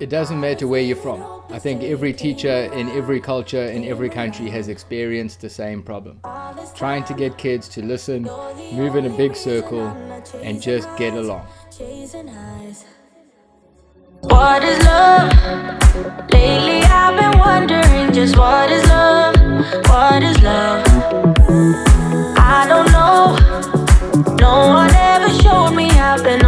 It doesn't matter where you're from. I think every teacher in every culture in every country has experienced the same problem. Trying to get kids to listen, move in a big circle, and just get along. What is love? Lately I've been wondering just what is love? What is love? I don't know. No one ever showed me I've been